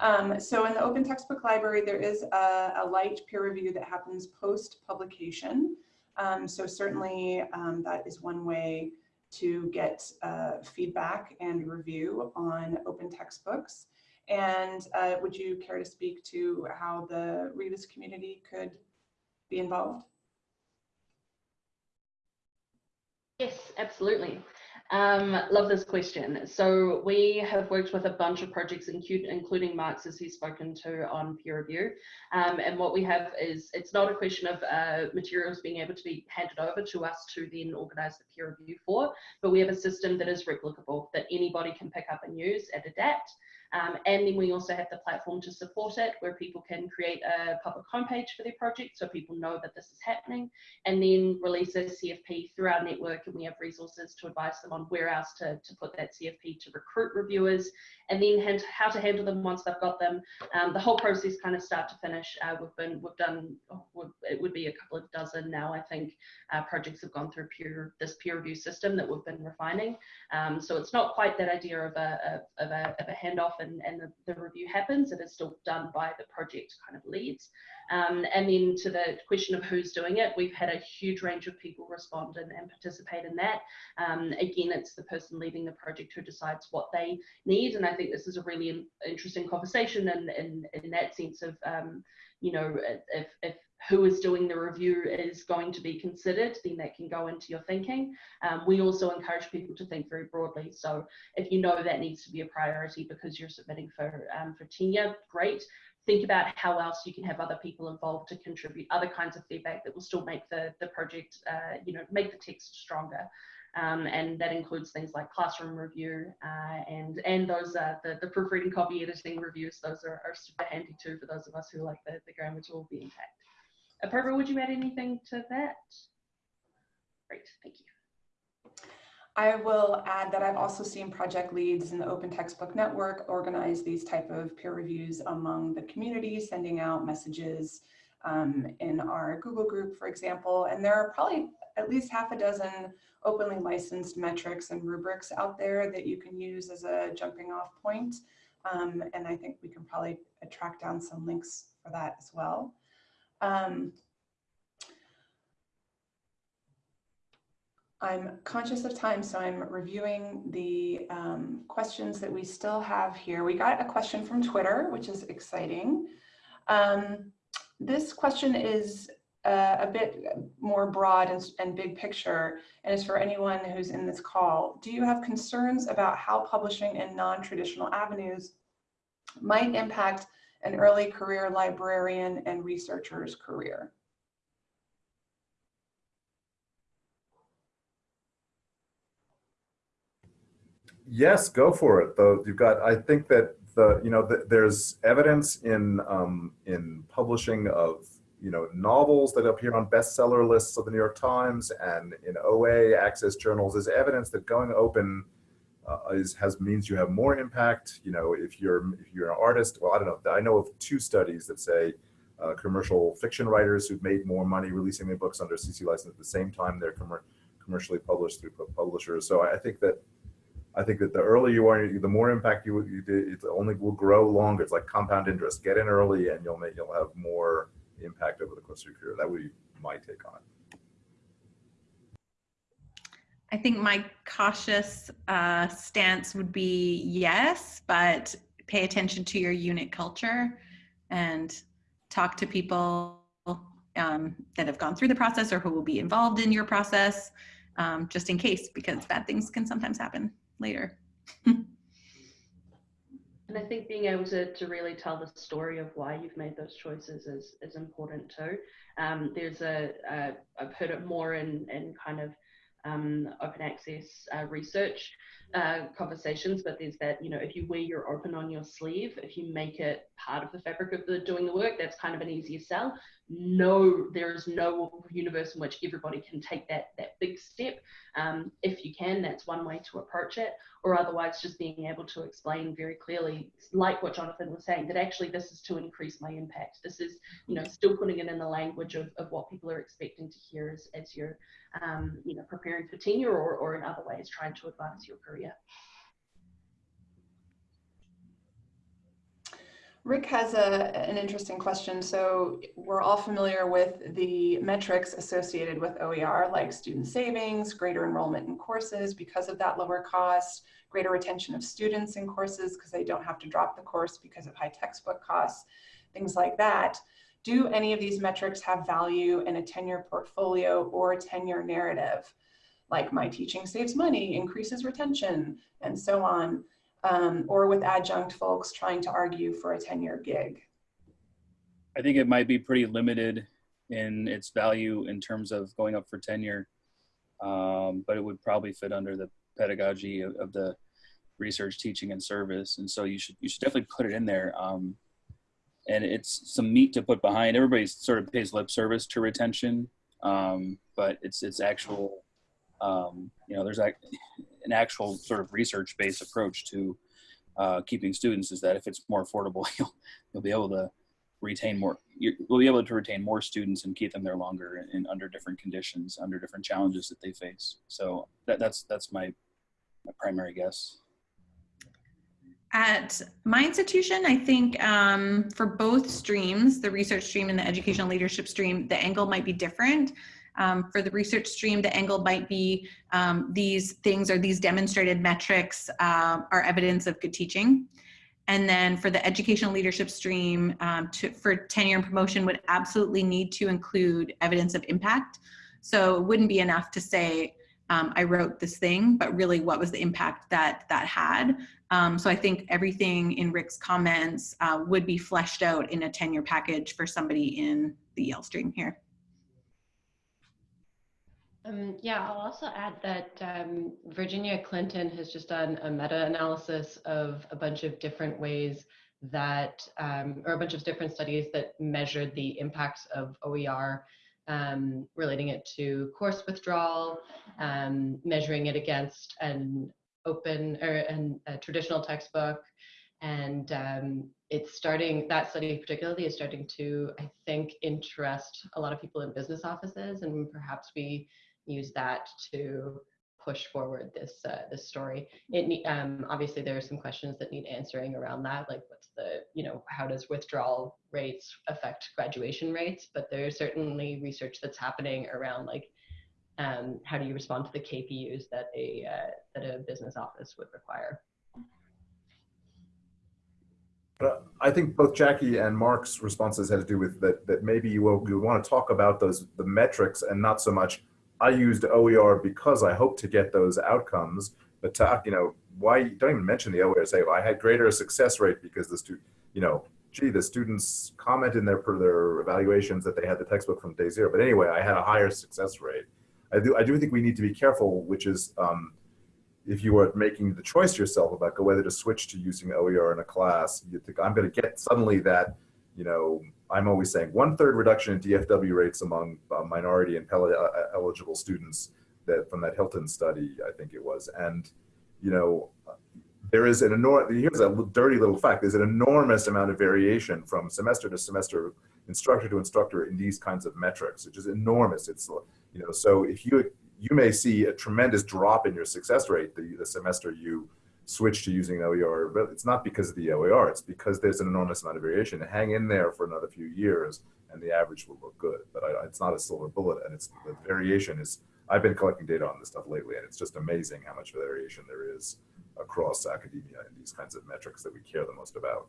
Um, so in the Open Textbook Library, there is a, a light peer review that happens post-publication. Um, so certainly um, that is one way to get uh, feedback and review on open textbooks. And uh, would you care to speak to how the Rebus community could be involved? Yes, absolutely. Um, love this question. So we have worked with a bunch of projects, including Mark's, as he's spoken to on peer review. Um, and what we have is, it's not a question of uh, materials being able to be handed over to us to then organize the peer review for, but we have a system that is replicable, that anybody can pick up and use and adapt. Um, and then we also have the platform to support it where people can create a public homepage for their project so people know that this is happening and then release a CFP through our network and we have resources to advise them on where else to, to put that CFP to recruit reviewers and then how to handle them once they've got them. Um, the whole process kind of start to finish. Uh, we've been, we've done, oh, it would be a couple of dozen now I think uh, projects have gone through peer, this peer review system that we've been refining. Um, so it's not quite that idea of a, of a, of a handoff and, and the, the, review happens. It is still done by the project kind of leads. Um, and then to the question of who's doing it, we've had a huge range of people respond and, and participate in that. Um, again, it's the person leading the project who decides what they need. And I think this is a really interesting conversation and in, in, in, that sense of, um, you know, if, if who is doing the review is going to be considered, then that can go into your thinking. Um, we also encourage people to think very broadly. So if you know that needs to be a priority because you're submitting for, um, for tenure, great. Think about how else you can have other people involved to contribute other kinds of feedback that will still make the, the project, uh, you know, make the text stronger. Um, and that includes things like classroom review uh, and and those uh, the, the proofreading copy editing reviews those are, are super handy too for those of us who like the, the grammar tool be intact. Apurva, would you add anything to that? Great, thank you. I will add that I've also seen project leads in the Open Textbook Network organize these type of peer reviews among the community, sending out messages um, in our Google group, for example. And there are probably at least half a dozen openly licensed metrics and rubrics out there that you can use as a jumping off point. Um, and I think we can probably track down some links for that as well. Um, I'm conscious of time, so I'm reviewing the um, questions that we still have here. We got a question from Twitter, which is exciting. Um, this question is uh, a bit more broad and, and big picture and is for anyone who's in this call. Do you have concerns about how publishing in non-traditional avenues might impact an early career librarian and researcher's career? Yes, go for it. Though you've got, I think that the you know the, there's evidence in um, in publishing of you know novels that appear on bestseller lists of the New York Times and in OA access journals. is evidence that going open uh, is has means you have more impact. You know, if you're if you're an artist, well, I don't know. I know of two studies that say uh, commercial fiction writers who've made more money releasing their books under CC license at the same time they're com commercially published through publishers. So I think that I think that the earlier you are, the more impact you, you do, it only will grow longer. It's like compound interest. Get in early, and you'll make you'll have more impact over the course of your career. That would be my take on it. I think my cautious uh, stance would be yes, but pay attention to your unit culture and talk to people um, that have gone through the process or who will be involved in your process, um, just in case, because bad things can sometimes happen later. and I think being able to, to really tell the story of why you've made those choices is, is important too. Um, there's a, a, I've heard it more in, in kind of um, open access uh, research uh, conversations, but there's that, you know, if you wear your open on your sleeve, if you make it part of the fabric of the doing the work, that's kind of an easier sell. No, there is no universe in which everybody can take that that big step. Um, if you can, that's one way to approach it, or otherwise just being able to explain very clearly, like what Jonathan was saying, that actually this is to increase my impact. This is, you know, still putting it in the language of, of what people are expecting to hear as, as you're, um, you know, preparing for tenure or, or in other ways trying to advance your career. Rick has a, an interesting question. So we're all familiar with the metrics associated with OER, like student savings, greater enrollment in courses because of that lower cost, greater retention of students in courses because they don't have to drop the course because of high textbook costs, things like that. Do any of these metrics have value in a tenure portfolio or a tenure narrative? Like my teaching saves money, increases retention, and so on um, or with adjunct folks trying to argue for a 10-year gig? I think it might be pretty limited in its value in terms of going up for tenure, um, but it would probably fit under the pedagogy of, of, the research, teaching, and service. And so you should you should definitely put it in there. Um, and it's some meat to put behind. Everybody sort of pays lip service to retention, um, but it's it's actual. Um, you know, there's like an actual sort of research-based approach to uh, keeping students is that if it's more affordable, you'll, you'll be able to retain more, you'll be able to retain more students and keep them there longer in, under different conditions, under different challenges that they face. So that, that's, that's my, my primary guess. At my institution, I think um, for both streams, the research stream and the educational leadership stream, the angle might be different. Um, for the research stream, the angle might be um, these things or these demonstrated metrics uh, are evidence of good teaching. And then for the educational leadership stream, um, to, for tenure and promotion would absolutely need to include evidence of impact. So it wouldn't be enough to say, um, I wrote this thing, but really what was the impact that that had. Um, so I think everything in Rick's comments uh, would be fleshed out in a tenure package for somebody in the EL stream here. Um, yeah, I'll also add that um, Virginia Clinton has just done a meta-analysis of a bunch of different ways that, um, or a bunch of different studies that measured the impacts of OER, um, relating it to course withdrawal, um, measuring it against an open or an, a traditional textbook, and um, it's starting that study particularly is starting to i think interest a lot of people in business offices and perhaps we use that to push forward this uh, this story. It um, obviously there are some questions that need answering around that, like what's the you know how does withdrawal rates affect graduation rates? But there's certainly research that's happening around like um, how do you respond to the KPUs that a uh, that a business office would require. But I think both Jackie and Mark's responses had to do with that. That maybe you will you want to talk about those the metrics and not so much I used OER because I hope to get those outcomes. But to, you know, why don't even mention the OER? Say, well, I had greater success rate because the student, you know, gee, the students comment in their, per their evaluations that they had the textbook from day zero. But anyway, I had a higher success rate. I do, I do think we need to be careful, which is um, if you are making the choice yourself about whether to switch to using OER in a class, you think I'm going to get suddenly that, you know, I'm always saying one third reduction in DFW rates among uh, minority and Pell uh, eligible students that from that Hilton study, I think it was. And, you know, there is an enormous, here's a dirty little fact, there's an enormous amount of variation from semester to semester, instructor to instructor in these kinds of metrics, which is enormous. It's, you know, so if you, you may see a tremendous drop in your success rate the, the semester you switch to using OER, but it's not because of the OER, it's because there's an enormous amount of variation. Hang in there for another few years and the average will look good, but I, it's not a silver bullet and it's the variation is, I've been collecting data on this stuff lately and it's just amazing how much variation there is across academia in these kinds of metrics that we care the most about.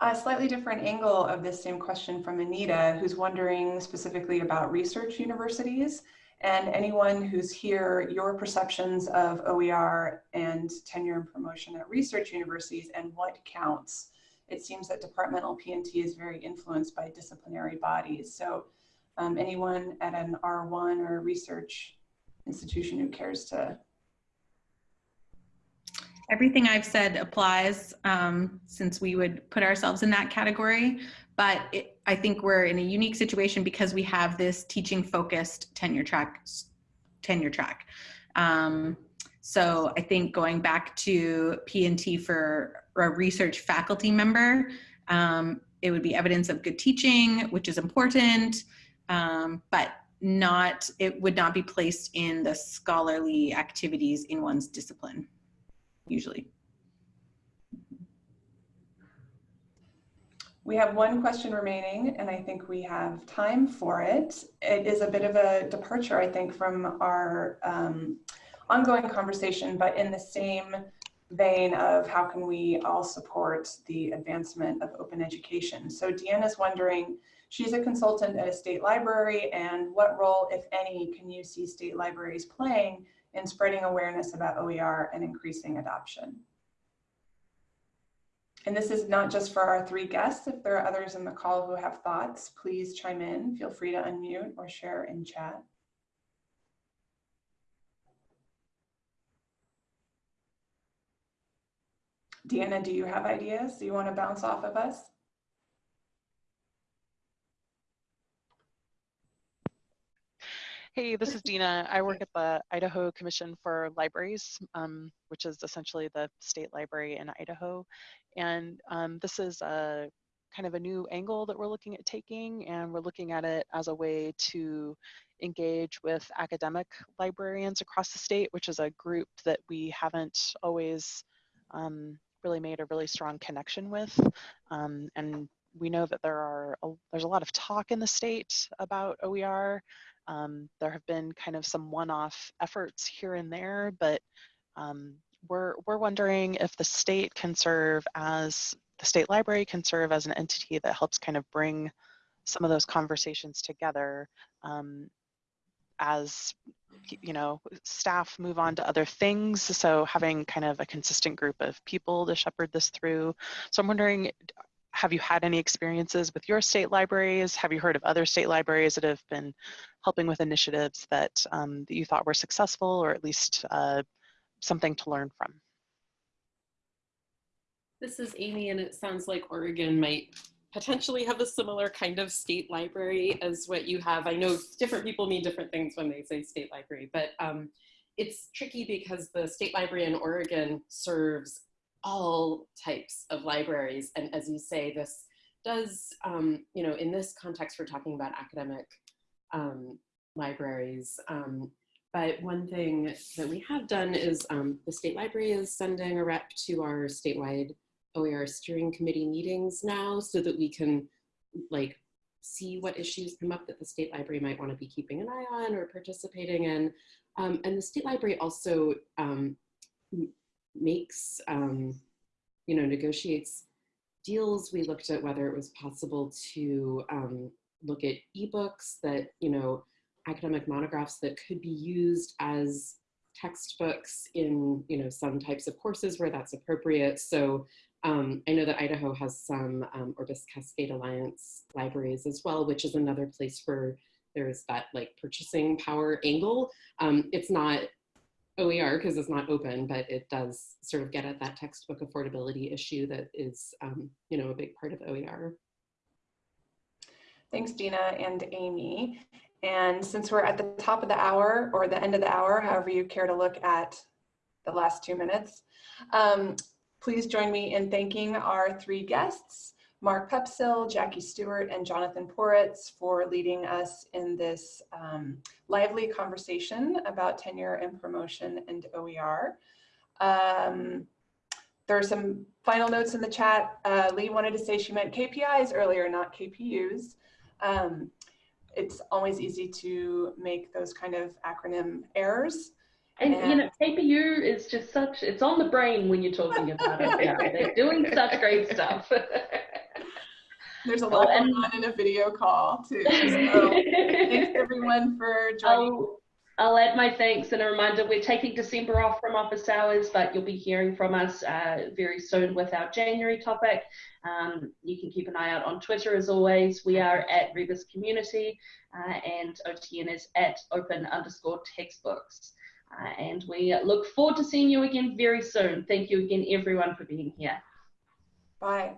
A slightly different angle of this same question from Anita, who's wondering specifically about research universities and anyone who's here, your perceptions of OER and tenure and promotion at research universities and what counts. It seems that departmental P&T is very influenced by disciplinary bodies. So um, anyone at an R1 or research institution who cares to everything I've said applies um, since we would put ourselves in that category. But it, I think we're in a unique situation because we have this teaching focused tenure track. Tenure track. Um, so I think going back to P&T for a research faculty member, um, it would be evidence of good teaching, which is important, um, but not it would not be placed in the scholarly activities in one's discipline usually. We have one question remaining, and I think we have time for it. It is a bit of a departure, I think, from our um, ongoing conversation, but in the same vein of how can we all support the advancement of open education. So Deanna's wondering, she's a consultant at a state library, and what role, if any, can you see state libraries playing in spreading awareness about OER and increasing adoption. And this is not just for our three guests. If there are others in the call who have thoughts, please chime in. Feel free to unmute or share in chat. Deanna, do you have ideas? Do you want to bounce off of us? Hey, this is Dina. I work at the Idaho Commission for Libraries, um, which is essentially the state library in Idaho. And um, this is a kind of a new angle that we're looking at taking, and we're looking at it as a way to engage with academic librarians across the state, which is a group that we haven't always um, really made a really strong connection with. Um, and we know that there are a, there's a lot of talk in the state about OER, um, there have been kind of some one-off efforts here and there, but um, we're, we're wondering if the state can serve as, the state library can serve as an entity that helps kind of bring some of those conversations together um, as you know staff move on to other things. So having kind of a consistent group of people to shepherd this through. So i'm wondering have you had any experiences with your state libraries? Have you heard of other state libraries that have been helping with initiatives that, um, that you thought were successful or at least uh, something to learn from? This is Amy and it sounds like Oregon might potentially have a similar kind of state library as what you have. I know different people mean different things when they say state library, but um, it's tricky because the state library in Oregon serves all types of libraries. And as you say, this does, um, you know, in this context, we're talking about academic um, libraries. Um, but one thing that we have done is um, the state library is sending a rep to our statewide OER steering committee meetings now so that we can like see what issues come up that the state library might want to be keeping an eye on or participating in. Um, and the state library also um, makes, um, you know, negotiates deals. We looked at whether it was possible to um, look at ebooks that, you know, academic monographs that could be used as textbooks in you know some types of courses where that's appropriate. So um, I know that Idaho has some um, Orbis Cascade Alliance libraries as well, which is another place where there's that like purchasing power angle. Um, it's not OER because it's not open, but it does sort of get at that textbook affordability issue that is, um, you know, a big part of OER. Thanks, Dina and Amy. And since we're at the top of the hour or the end of the hour, however you care to look at the last two minutes, um, please join me in thanking our three guests. Mark Poepsel, Jackie Stewart, and Jonathan Poritz for leading us in this um, lively conversation about tenure and promotion and OER. Um, there are some final notes in the chat. Uh, Lee wanted to say she meant KPIs earlier, not KPUs. Um, it's always easy to make those kind of acronym errors. And, and, you know, KPU is just such, it's on the brain when you're talking about it. Yeah, they're doing such great stuff. There's a lot going on in a video call too. So thanks everyone for joining. I'll, I'll, add my thanks and a reminder, we're taking December off from office hours, but you'll be hearing from us uh, very soon with our January topic. Um, you can keep an eye out on Twitter as always. We are at Rebus Community uh, and OTN is at open underscore textbooks. Uh, and we look forward to seeing you again very soon. Thank you again, everyone, for being here. Bye.